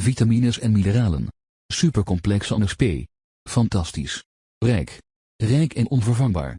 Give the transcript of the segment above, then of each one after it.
vitamines en mineralen. Supercomplex NSP. Fantastisch. Rijk. Rijk en onvervangbaar.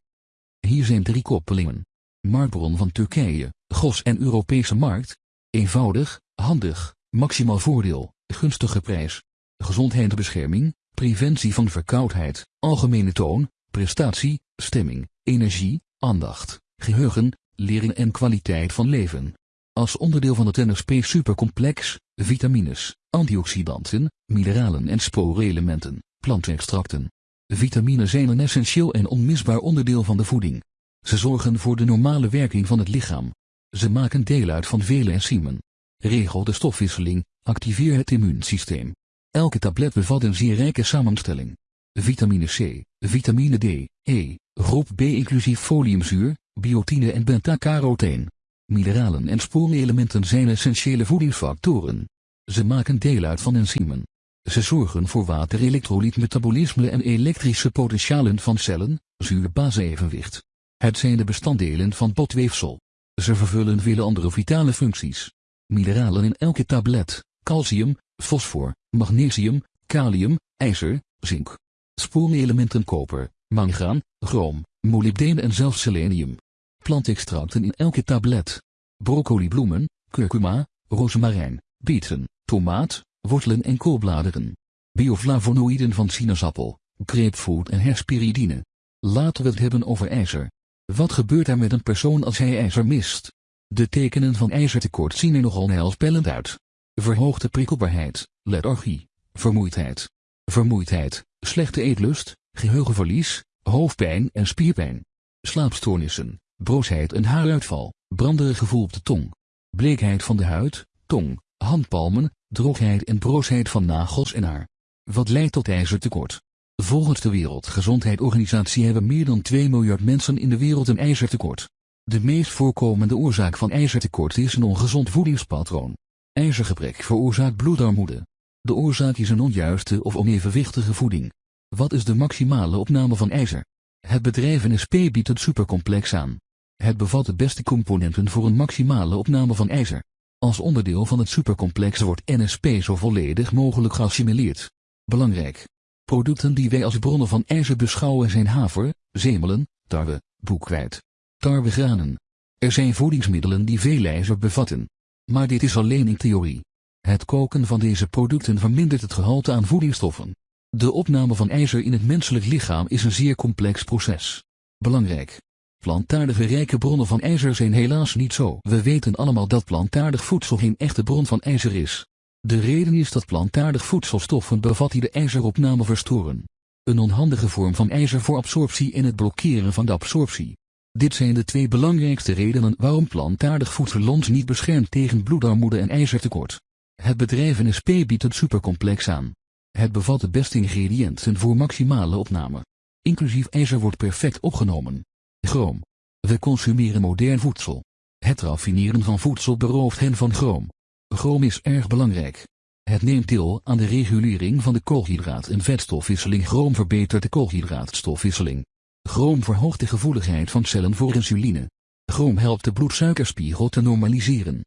Hier zijn drie koppelingen. Marktbron van Turkije, GOS en Europese markt. Eenvoudig, handig, maximaal voordeel, gunstige prijs. Gezondheidsbescherming, preventie van verkoudheid, algemene toon, prestatie, stemming, energie, aandacht, geheugen, leren en kwaliteit van leven. Als onderdeel van het NSP supercomplex, vitamines, antioxidanten, mineralen en sporenelementen, plantextracten. Vitaminen zijn een essentieel en onmisbaar onderdeel van de voeding. Ze zorgen voor de normale werking van het lichaam. Ze maken deel uit van vele enzymen. Regel de stofwisseling, activeer het immuunsysteem. Elke tablet bevat een zeer rijke samenstelling. Vitamine C, vitamine D, E, groep B inclusief foliumzuur, biotine en beta-carotene. Mineralen en sporenelementen zijn essentiële voedingsfactoren. Ze maken deel uit van enzymen. Ze zorgen voor water-elektrolytmetabolisme en elektrische potentialen van cellen, zuur-base-evenwicht. Het zijn de bestanddelen van botweefsel. Ze vervullen vele andere vitale functies. Mineralen in elke tablet, calcium, fosfor, magnesium, kalium, ijzer, zink. Sporenelementen koper, mangaan, chroom, molybdeen en zelfs selenium. Plantextracten in elke tablet. Broccolibloemen, curcuma, rozemarijn, bieten, tomaat, wortelen en koolbladeren. Bioflavonoïden van sinaasappel, grapefruit en hesperidine. Laten we het hebben over ijzer. Wat gebeurt er met een persoon als hij ijzer mist? De tekenen van ijzertekort zien er nogal heilspellend uit. Verhoogde prikkelbaarheid, lethargie, vermoeidheid. Vermoeidheid, slechte eetlust, geheugenverlies, hoofdpijn en spierpijn. Slaapstoornissen, broosheid en haaruitval, branderig gevoel op de tong. Bleekheid van de huid, tong, handpalmen, droogheid en broosheid van nagels en haar. Wat leidt tot ijzertekort? Volgens de Wereldgezondheidsorganisatie hebben meer dan 2 miljard mensen in de wereld een ijzertekort. De meest voorkomende oorzaak van ijzertekort is een ongezond voedingspatroon. IJzergebrek veroorzaakt bloedarmoede. De oorzaak is een onjuiste of onevenwichtige voeding. Wat is de maximale opname van ijzer? Het bedrijf NSP biedt het supercomplex aan. Het bevat de beste componenten voor een maximale opname van ijzer. Als onderdeel van het supercomplex wordt NSP zo volledig mogelijk geassimileerd. Belangrijk. Producten die wij als bronnen van ijzer beschouwen zijn haver, zemelen, tarwe, boekweit, tarwegranen. Er zijn voedingsmiddelen die veel ijzer bevatten. Maar dit is alleen in theorie. Het koken van deze producten vermindert het gehalte aan voedingsstoffen. De opname van ijzer in het menselijk lichaam is een zeer complex proces. Belangrijk. Plantaardige rijke bronnen van ijzer zijn helaas niet zo. We weten allemaal dat plantaardig voedsel geen echte bron van ijzer is. De reden is dat plantaardig voedselstoffen bevat die de ijzeropname verstoren. Een onhandige vorm van ijzer voor absorptie en het blokkeren van de absorptie. Dit zijn de twee belangrijkste redenen waarom plantaardig voedsel ons niet beschermt tegen bloedarmoede en ijzertekort. Het bedrijf NSP biedt het supercomplex aan. Het bevat de beste ingrediënten voor maximale opname. Inclusief ijzer wordt perfect opgenomen. Chroom. We consumeren modern voedsel. Het raffineren van voedsel berooft hen van chroom. Chroom is erg belangrijk. Het neemt deel aan de regulering van de koolhydraat- en vetstofwisseling. Chroom verbetert de koolhydraatstofwisseling. Chroom verhoogt de gevoeligheid van cellen voor insuline. Chroom helpt de bloedsuikerspiegel te normaliseren.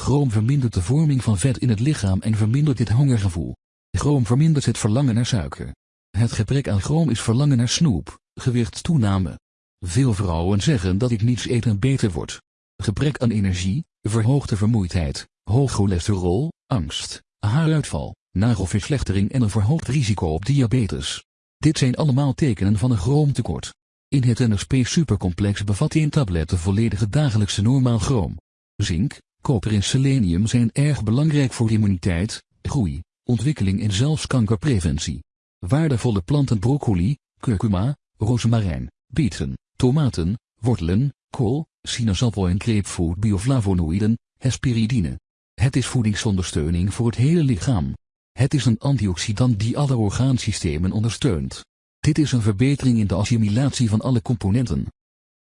Chroom vermindert de vorming van vet in het lichaam en vermindert dit hongergevoel. Chroom vermindert het verlangen naar suiker. Het gebrek aan chroom is verlangen naar snoep, gewichtstoename. Veel vrouwen zeggen dat ik niets eten beter wordt. Gebrek aan energie, verhoogde vermoeidheid, hoog cholesterol, angst, haaruitval, nagelverslechtering en een verhoogd risico op diabetes. Dit zijn allemaal tekenen van een chroomtekort. In het NSP supercomplex bevat één tablet de volledige dagelijkse normaal chroom. Zink, koper en selenium zijn erg belangrijk voor immuniteit, groei, ontwikkeling en zelfs kankerpreventie. Waardevolle planten broccoli, curcuma, rozemarijn, bieten, tomaten, wortelen, kool, sinaasappel en grapefruit bioflavonoïden, hesperidine. Het is voedingsondersteuning voor het hele lichaam. Het is een antioxidant die alle orgaansystemen ondersteunt. Dit is een verbetering in de assimilatie van alle componenten.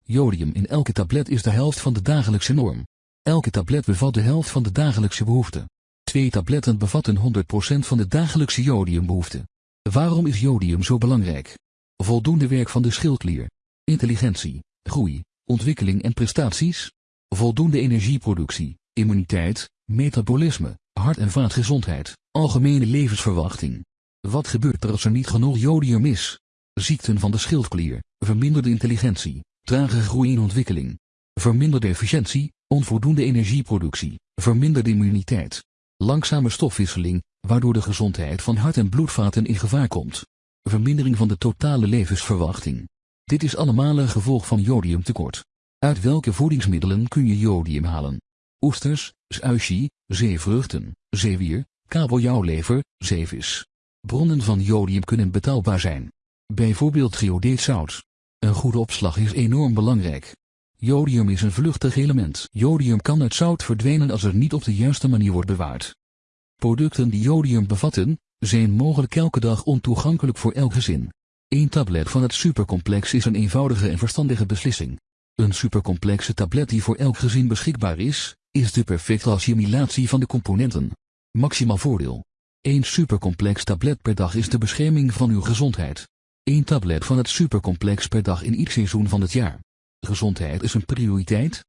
Jodium in elke tablet is de helft van de dagelijkse norm. Elke tablet bevat de helft van de dagelijkse behoefte. Twee tabletten bevatten 100% van de dagelijkse jodiumbehoefte. Waarom is jodium zo belangrijk? Voldoende werk van de schildklier. Intelligentie, groei, ontwikkeling en prestaties. Voldoende energieproductie, immuniteit, metabolisme, Hart- en vaatgezondheid, algemene levensverwachting. Wat gebeurt er als er niet genoeg jodium is? Ziekten van de schildklier, verminderde intelligentie, trage groei en ontwikkeling. Verminderde efficiëntie, onvoldoende energieproductie, verminderde immuniteit. Langzame stofwisseling, waardoor de gezondheid van hart- en bloedvaten in gevaar komt. Vermindering van de totale levensverwachting. Dit is allemaal een gevolg van jodiumtekort. Uit welke voedingsmiddelen kun je jodium halen? Oesters, sushi, zeevruchten, zeewier, kabeljauwlever, zeevis. Bronnen van jodium kunnen betaalbaar zijn. Bijvoorbeeld geodeetzout. Een goede opslag is enorm belangrijk. Jodium is een vluchtig element. Jodium kan uit zout verdwijnen als er niet op de juiste manier wordt bewaard. Producten die jodium bevatten, zijn mogelijk elke dag ontoegankelijk voor elk gezin. Eén tablet van het supercomplex is een eenvoudige en verstandige beslissing. Een supercomplexe tablet die voor elk gezin beschikbaar is, is de perfecte assimilatie van de componenten. Maximaal voordeel. Eén supercomplex tablet per dag is de bescherming van uw gezondheid. Eén tablet van het supercomplex per dag in ieder seizoen van het jaar. Gezondheid is een prioriteit,